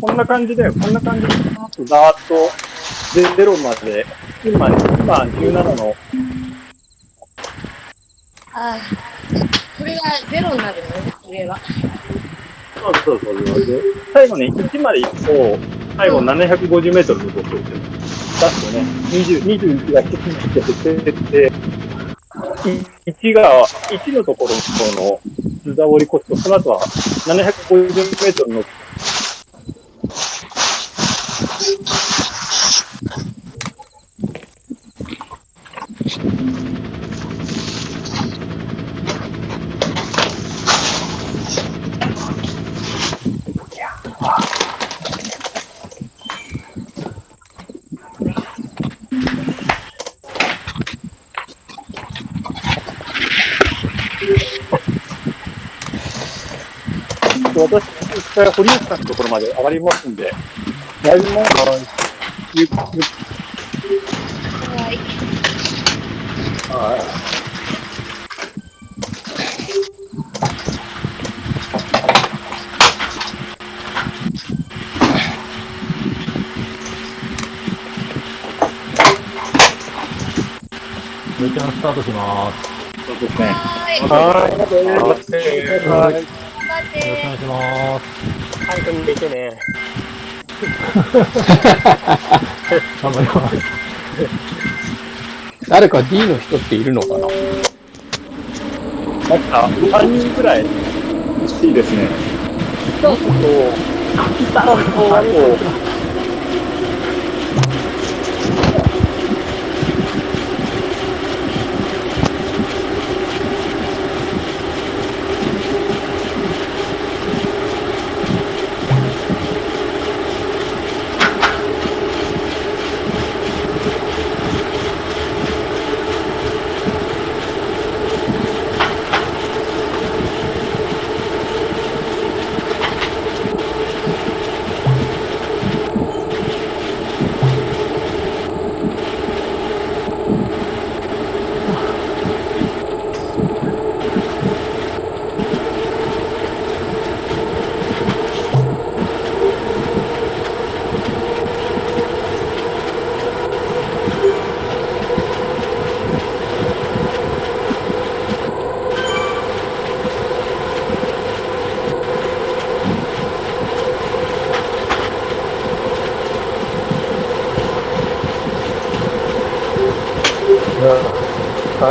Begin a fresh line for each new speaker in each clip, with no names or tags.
こんな感じで、こんな感じで、ざーっと、で、ゼロまで、今、今17の、
ああ。これがゼロになるのね、上は。
そうそうそう最後ね、1まで行くと、最後750メートルのところで、出すとね、20、21が1つずつ減ってって、1が、1のところの。図座折り越すと、その後は750メートルの堀内さんのところまで上がりますんで、だいぶもう、ゆっくり
はい。
はい。
スタートします。
そうですね。
はい。
はい。ありがとうございます。はい。
頑張っ
よろしくお
て
願いします。
はい、と見てね。
頑張ります。
誰か D の人っているのかな？
なんか、3人くらい欲しいですね。北と、北と、あと、川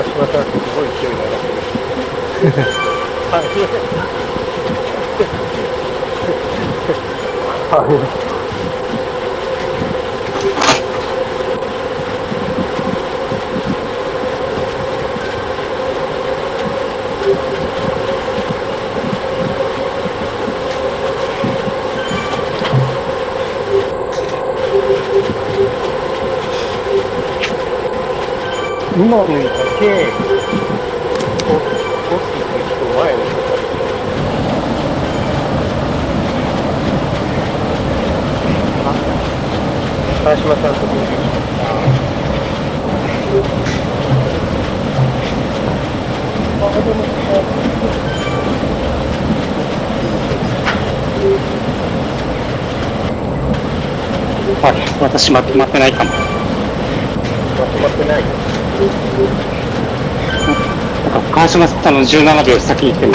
島さん、すごい勢いで上がってる。はい。はい。今のだけ、取っていく人前の人川島さんと合流しました。あ、でも、
はい、私まとまってないかも。
まとまってない。
川島さんの17秒先に行ってる。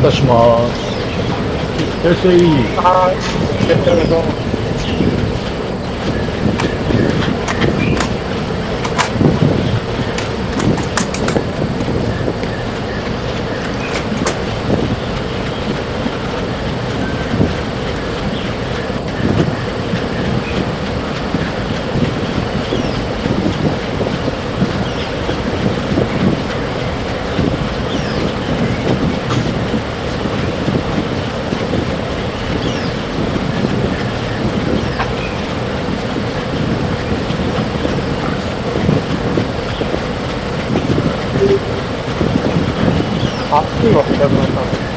渡します。
いらっしゃい。
はい。いらっしゃい。あ、いいわ、北村さん。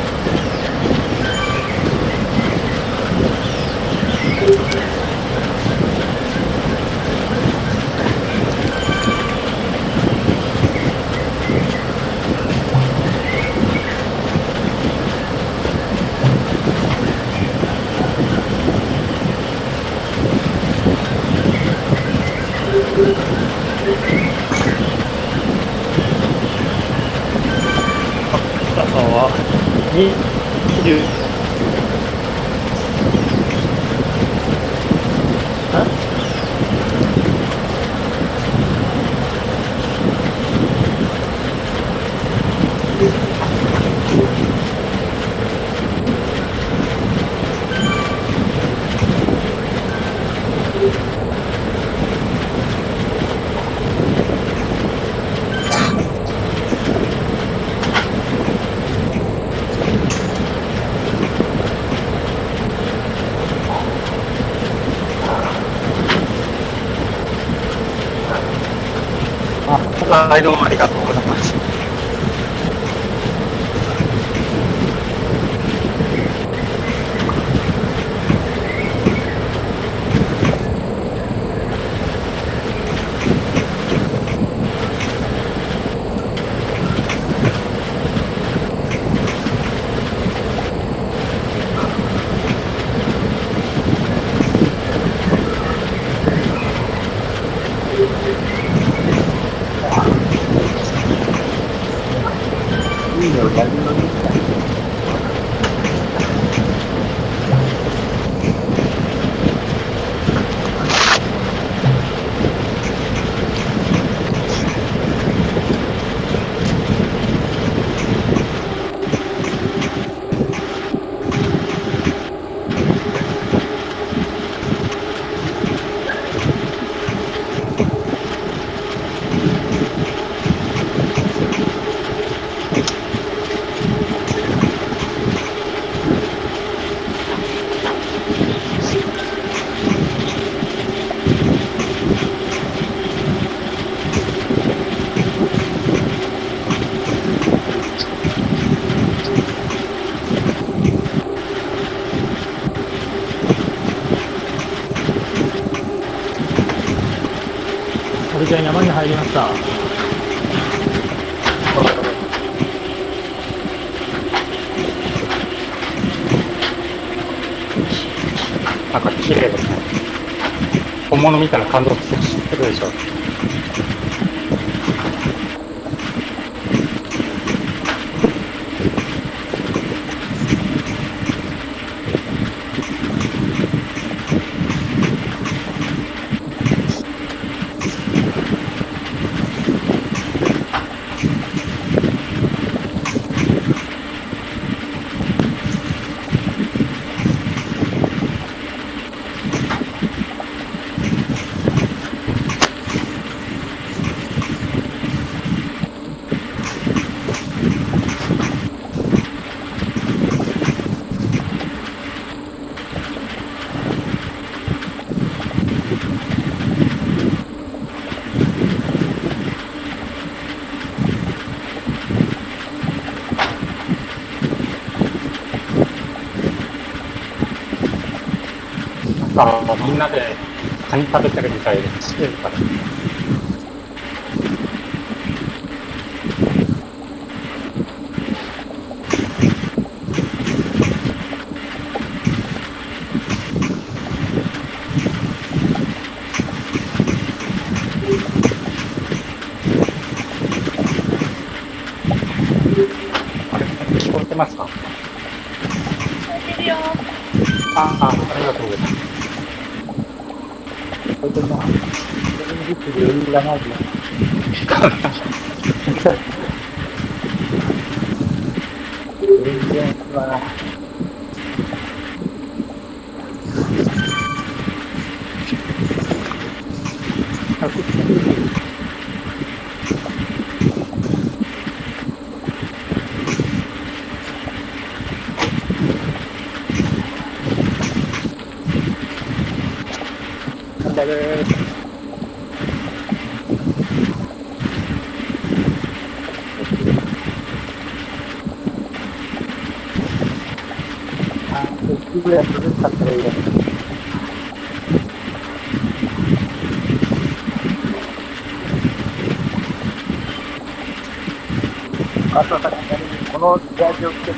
北さんは、に、20、入りました。
なんか綺麗ですね。本物見たら感動するでしょ。なんかみんなでカニ食べてるみたいで、綺麗だね。あれ聞こえてるから
るよ。
ああ、ありがとうございます。
それとまあ、電気で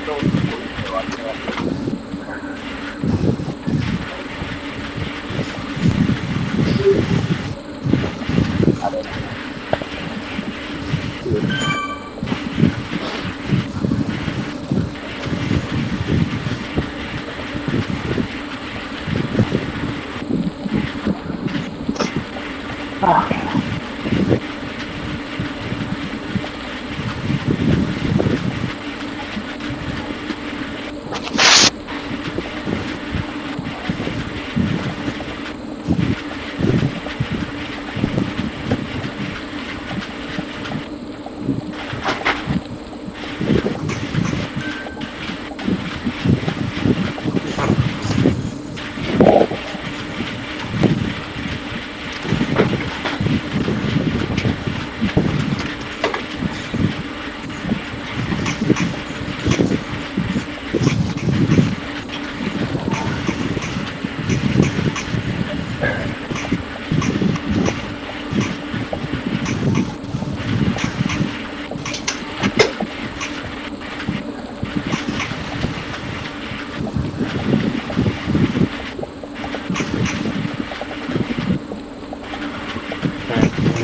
no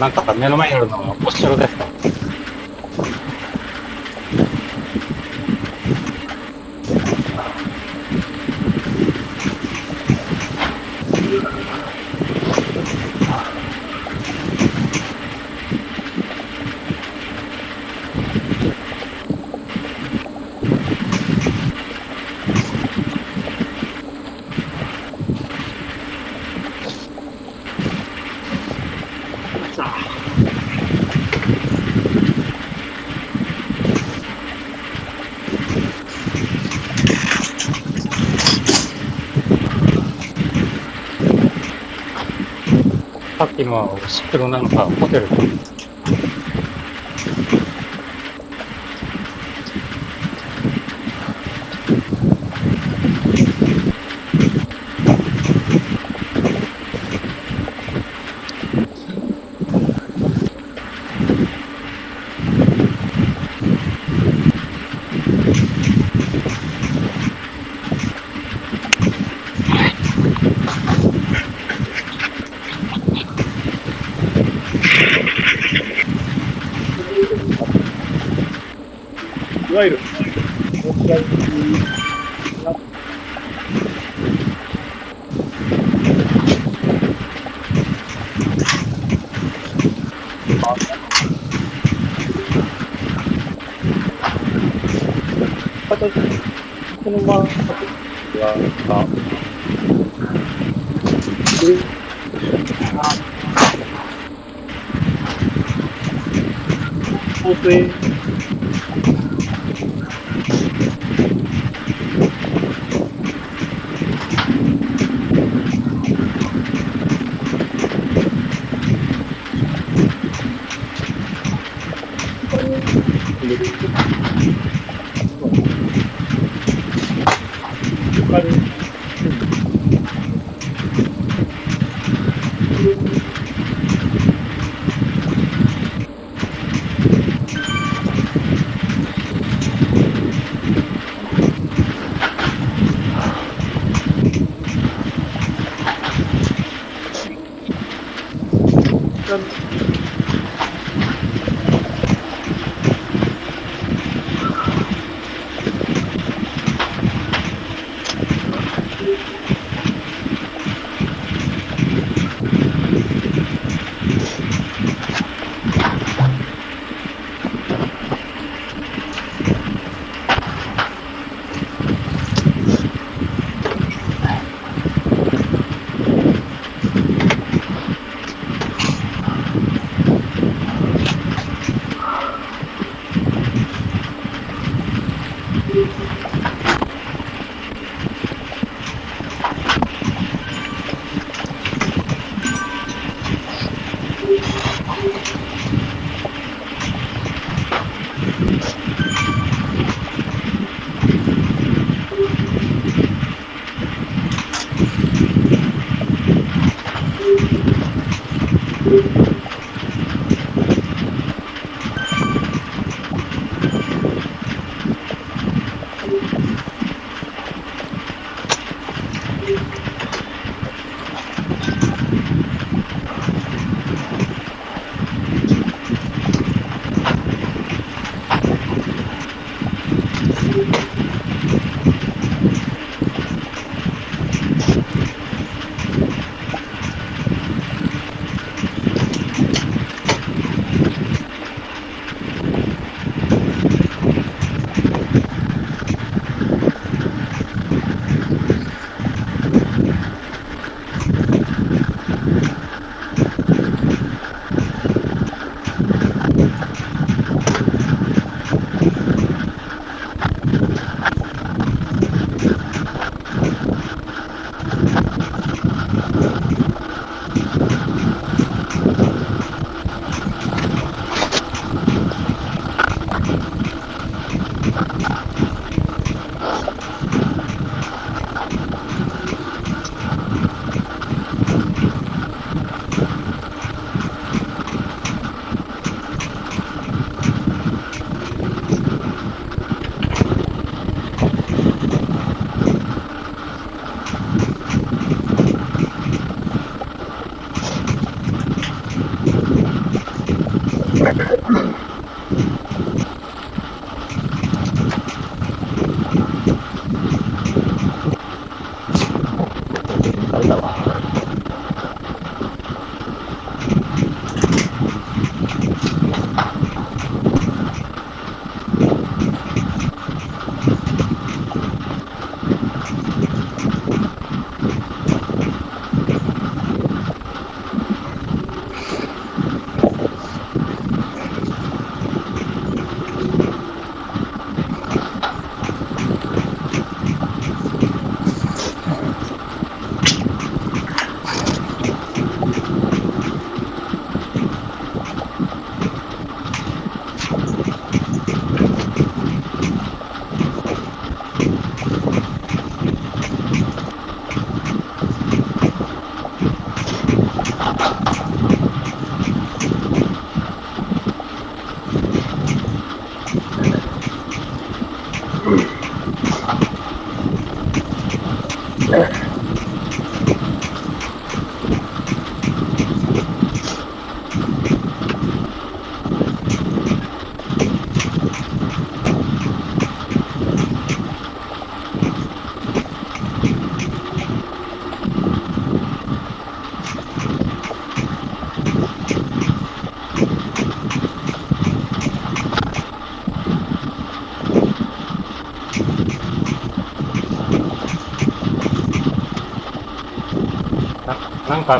なんか
目の前にあるのがお城ですかさっきのはお城なのかホテルか。
わゆる、沖合形、このまま、は、放水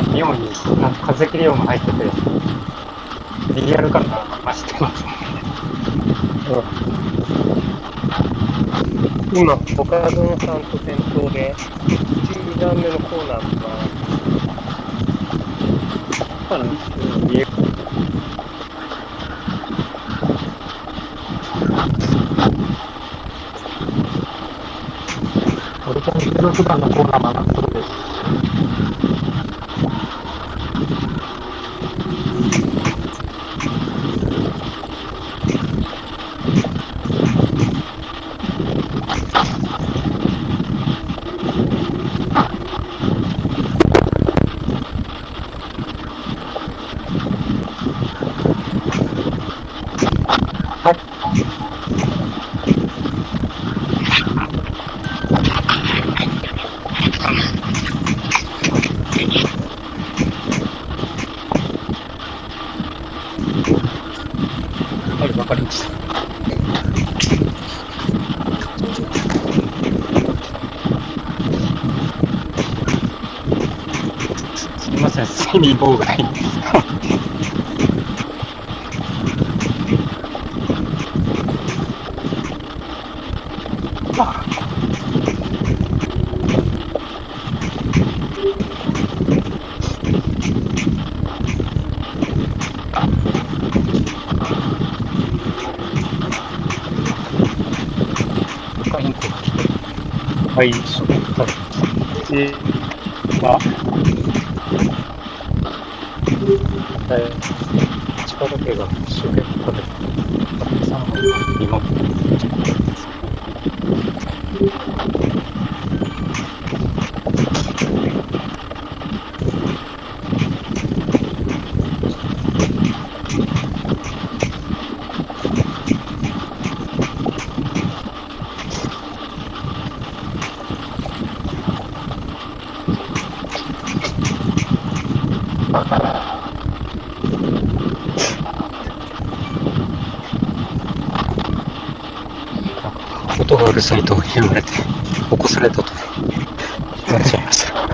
か妙になんか風切り音が入ってて、リアル感が増してます。
今、岡園さんと先頭で、1、2段目のコーナーが、見え
俺と16番のコーナー曲がっみません、睡眠妨害。
はい。
え
まあ、はい。力だけが一生懸命食べて、さん
の今、さいと言われて、起こされたと言われちゃいました。
あ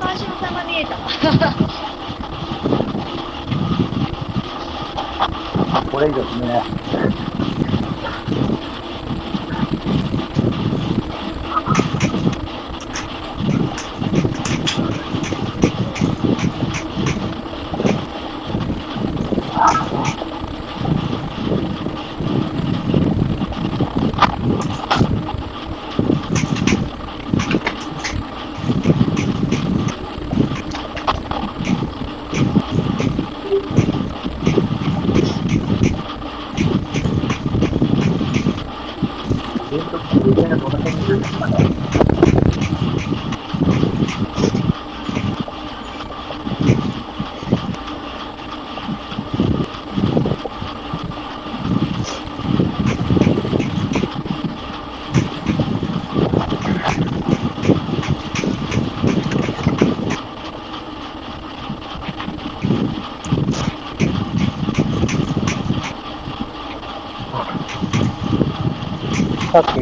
川島さんが見えた。
これいいですね。你现在做的这些事情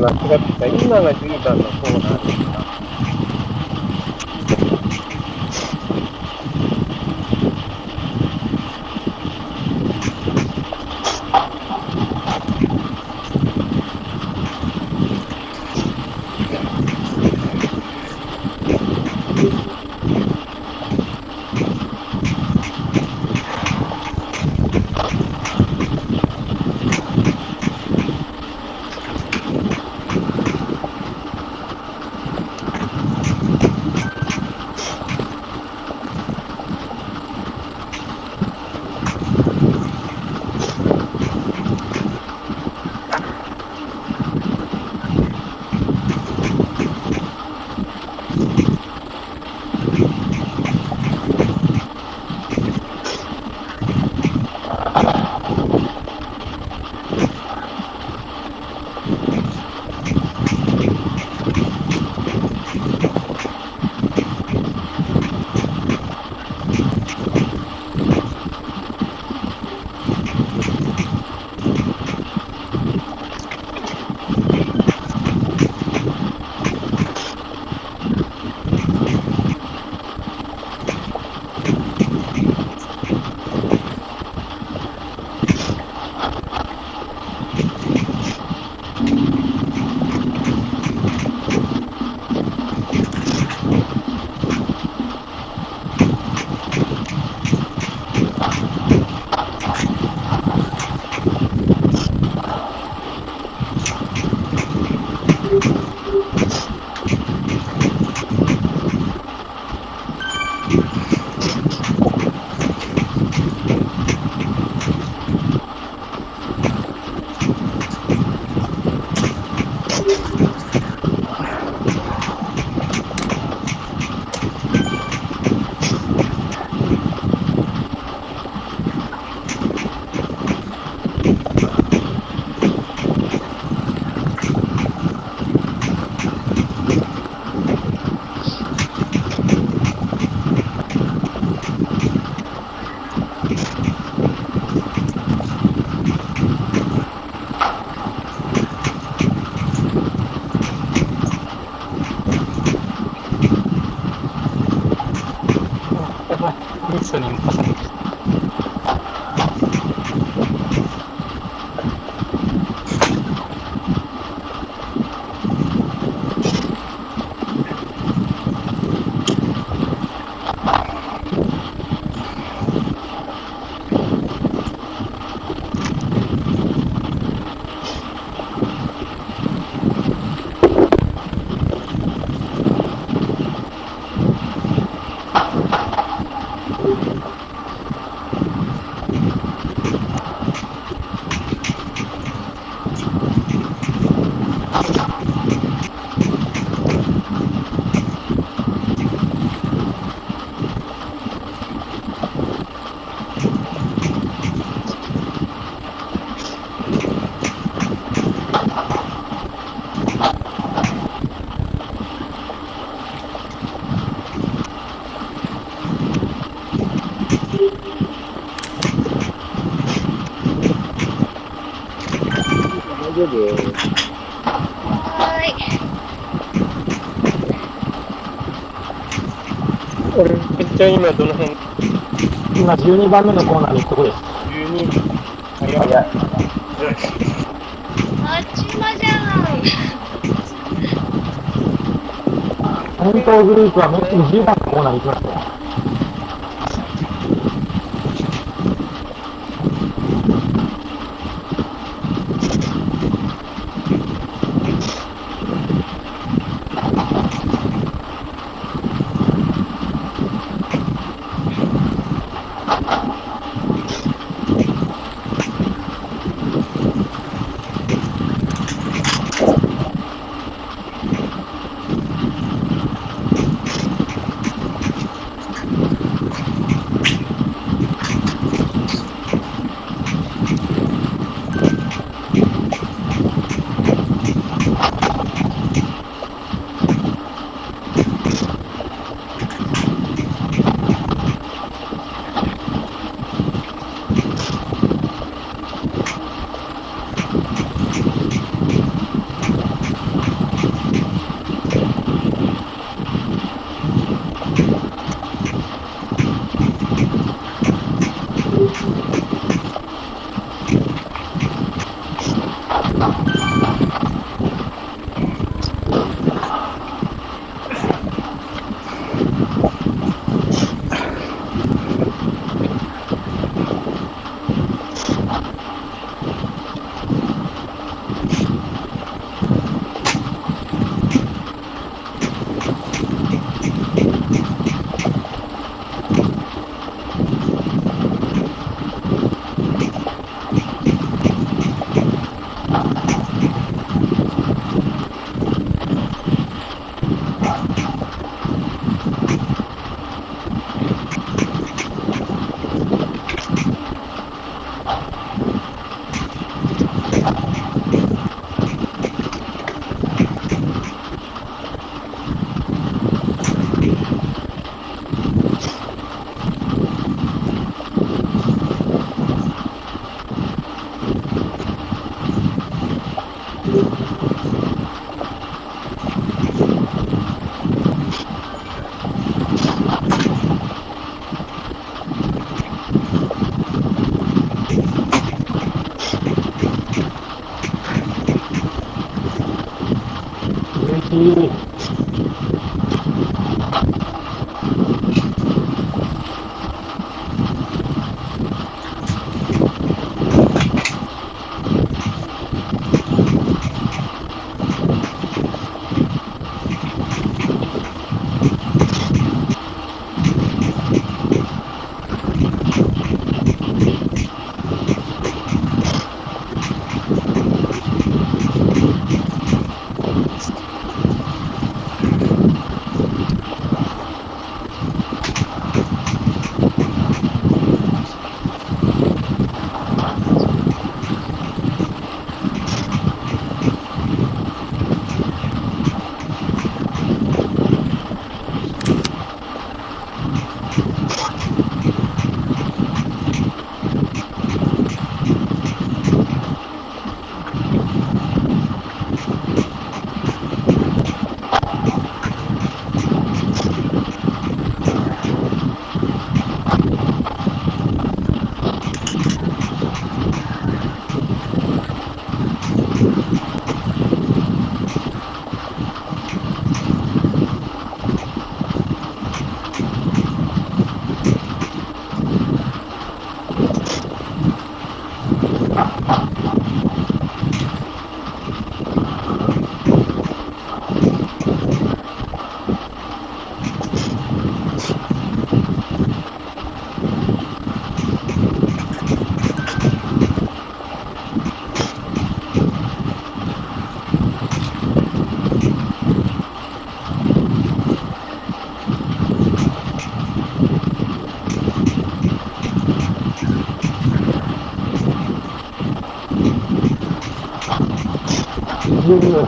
さっき間違
ちゃ今どの辺？
今12番目のコーナーに行くとこです。
?12? 早い。
早い。
あっちまじゃん。
先頭グループはもうすぐ10番のコーナーに行きますよ。
жирная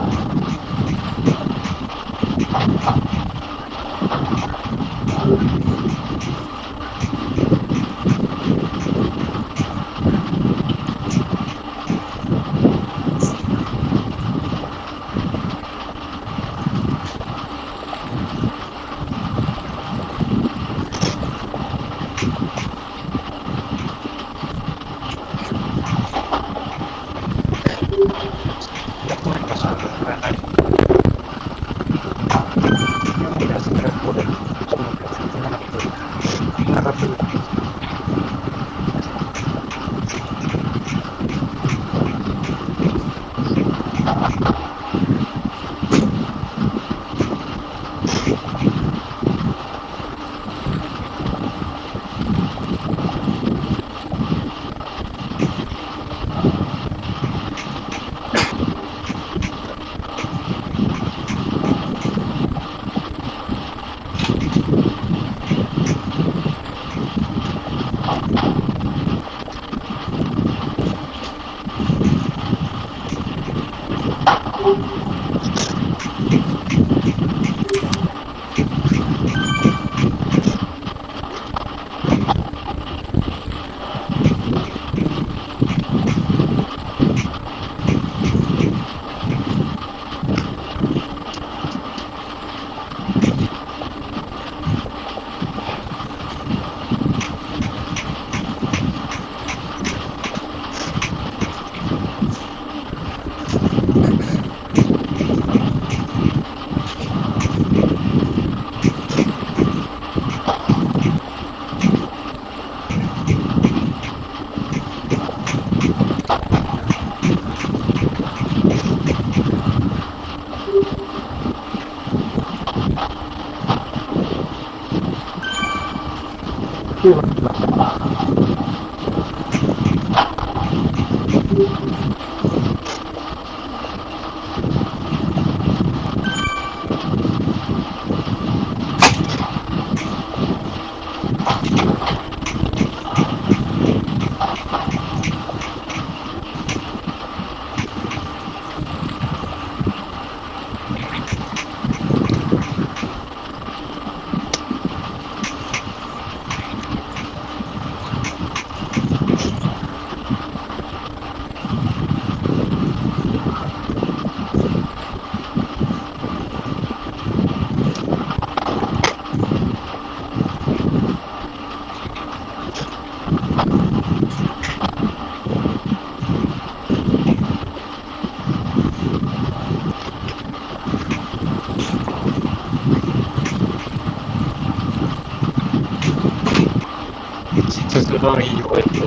igikoresho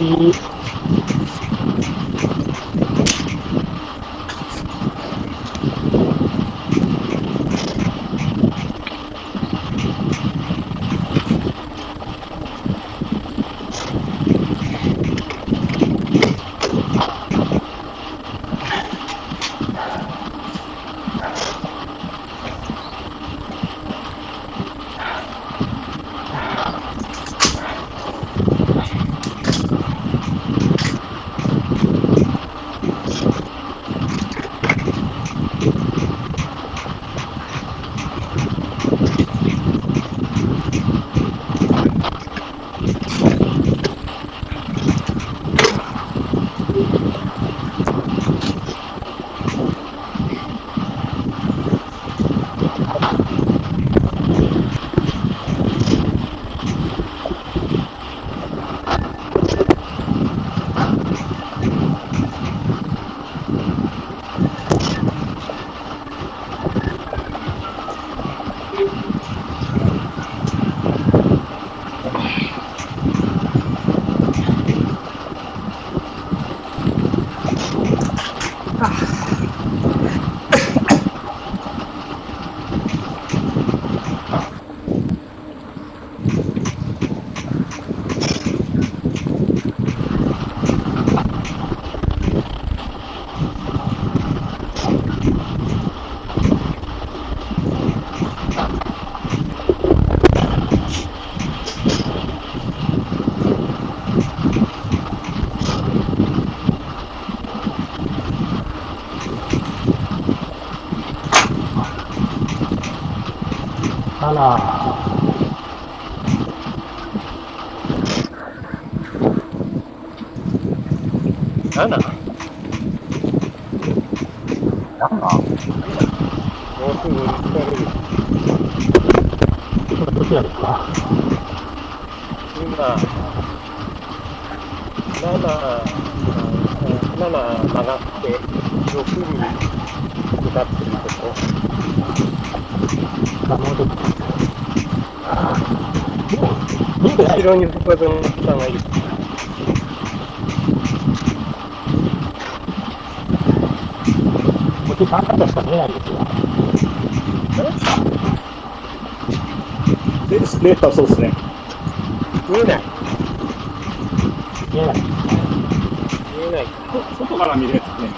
difícil. Turner こっ
ち3方しか見えないんですよ
で、レーターそうですね。
見えない。
見えない
見えない。
外から見るやつですね。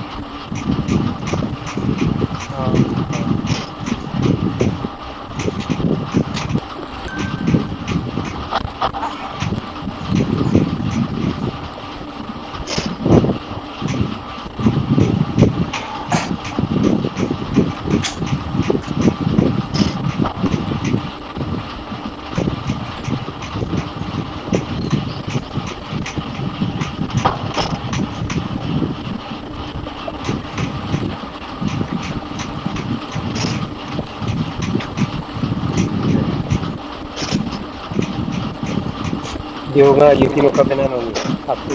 両が雪の壁なのに暑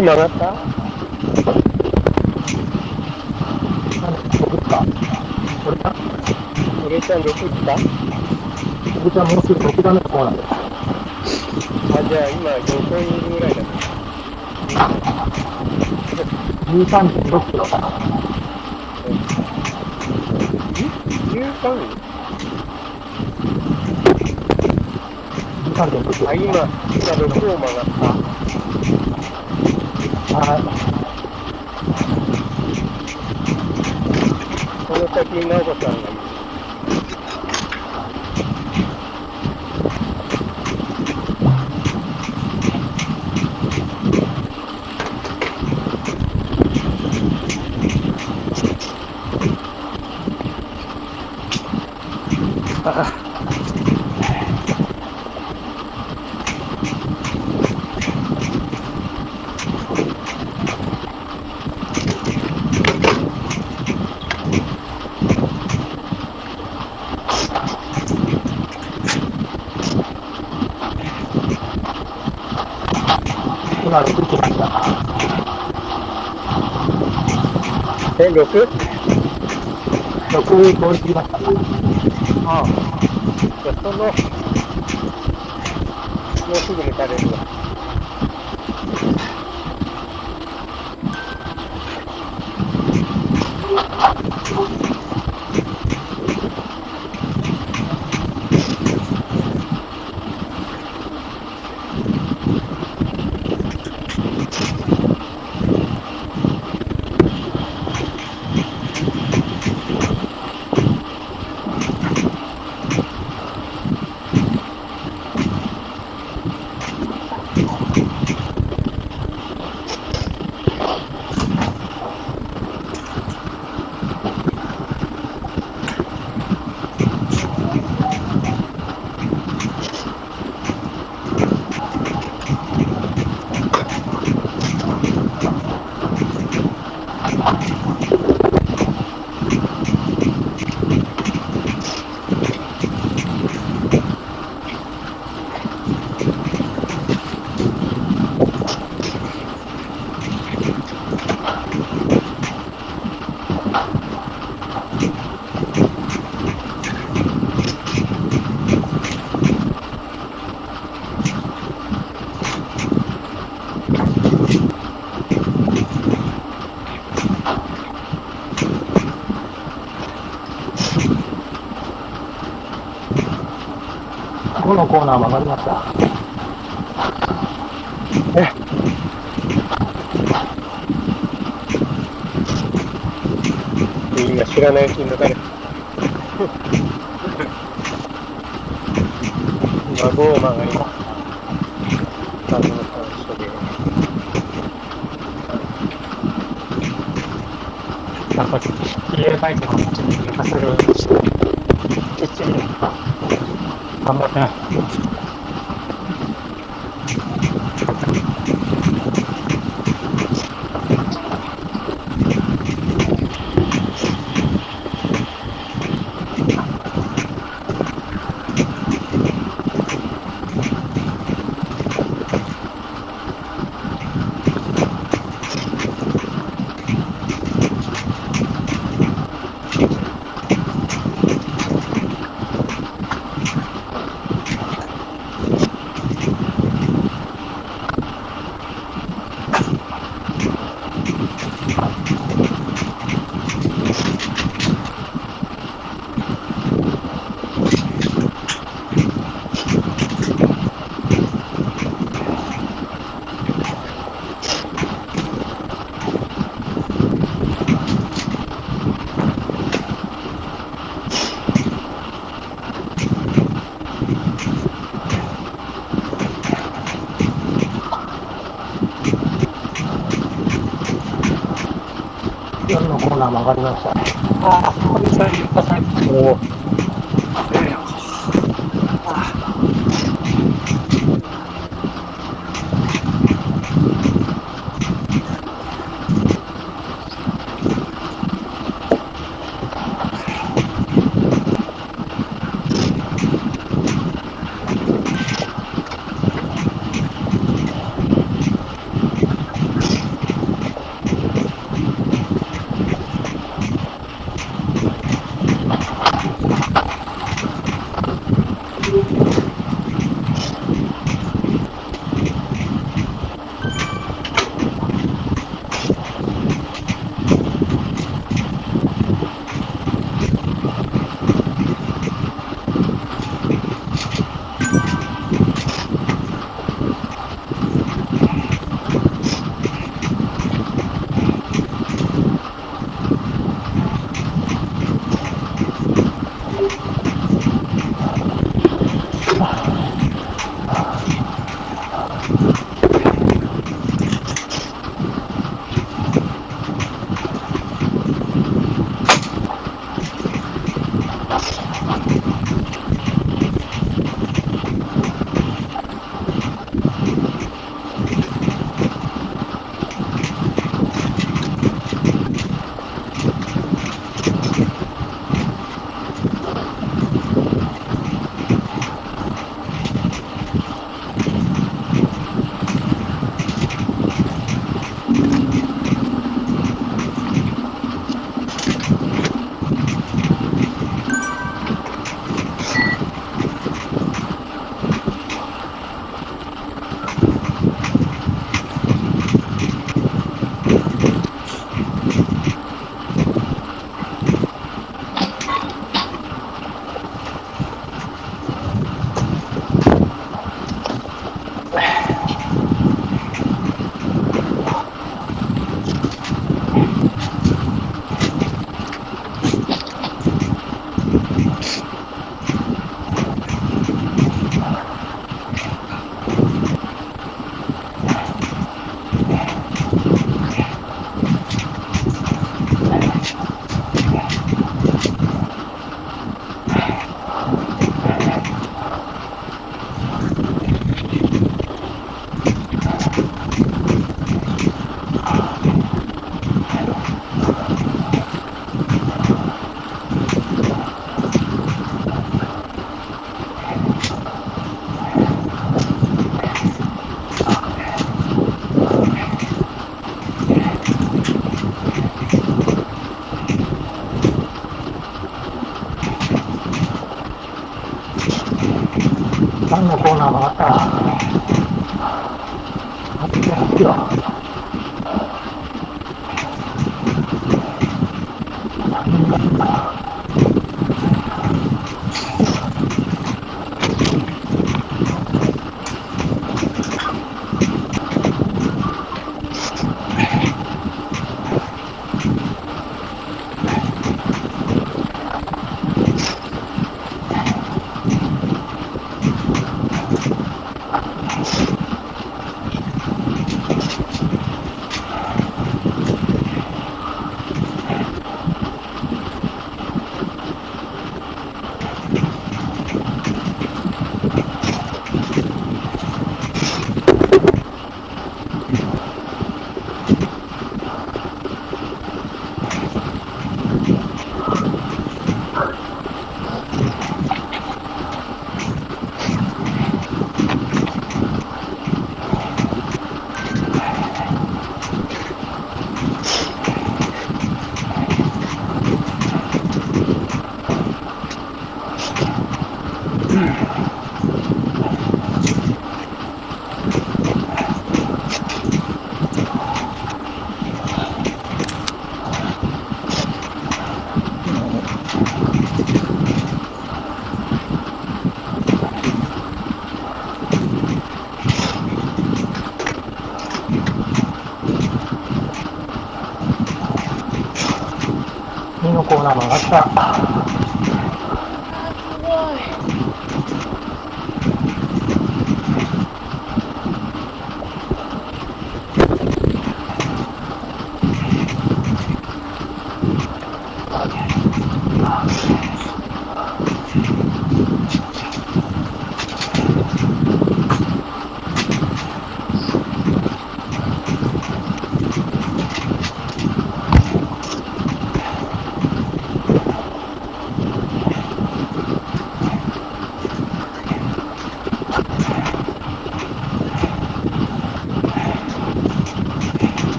いな。
雪の壁見えますね。
奥曲がった
僕か。これか？
俺ちゃん6来た？
僕じゃもうすぐ6段目のコーナーです。
あ、じゃあ今4個いるぐらいだ。
13.6キロかな。
13?
13.6キロ。
あ、今、今6を曲がった。
はい。
この先直子さんがいる。
今6キロ来た。
え、6?
6通り過ぎました。
ああ。じゃその、もうすぐ抜かれるわ。
このコーナー曲がりました。
みんな知らないうちに抜かれた。今、5を曲がります。
なんか、入れ替えても、ちょっと抜かせるようにして、きっちり、頑張
ナ曲がりました。
ああ、こ
こに、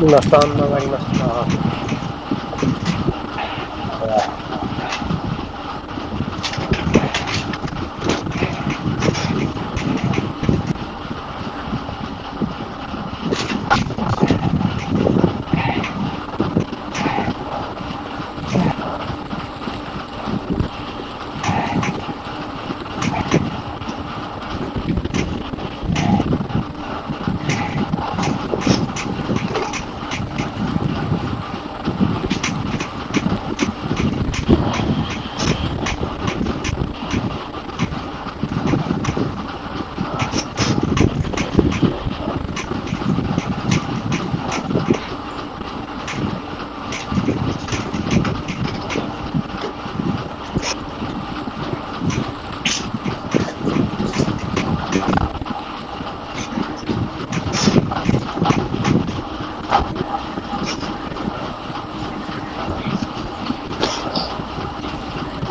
今3曲がりました。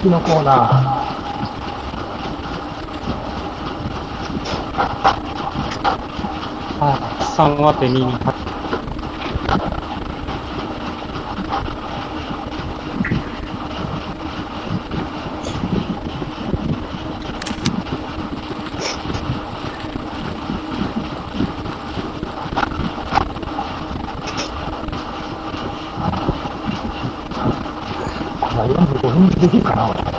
次のコーナー。
あ、3は手に入っ
まあ、45分でいいかな、俺。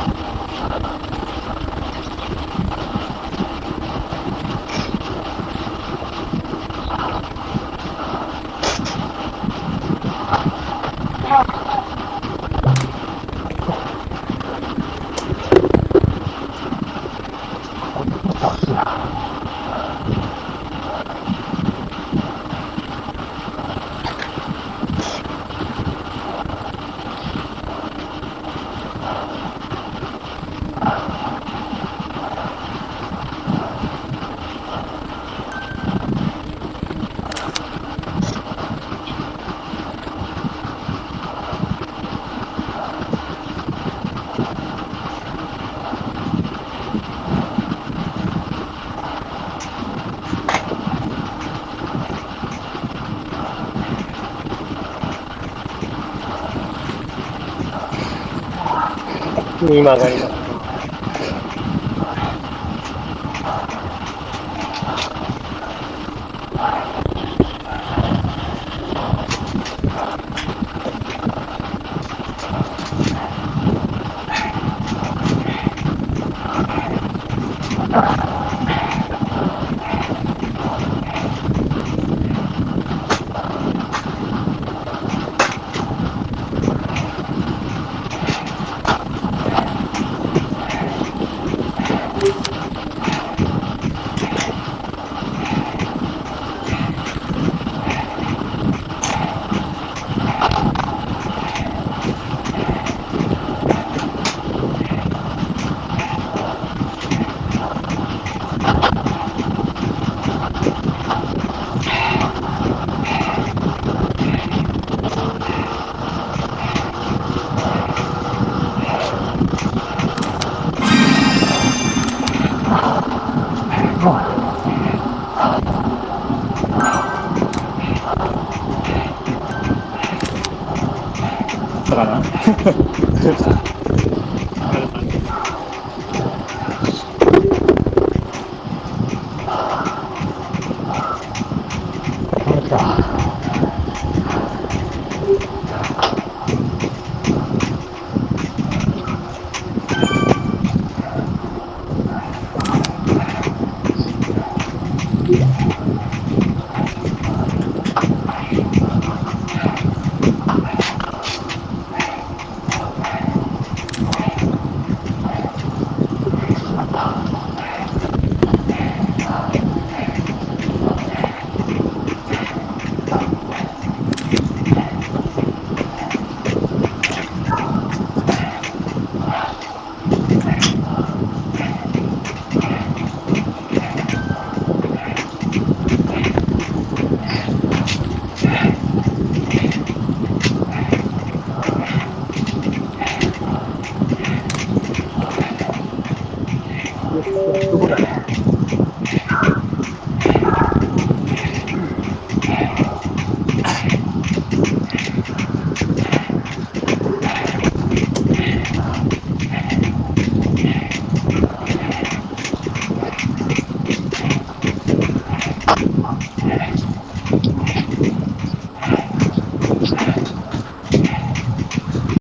に曲がります。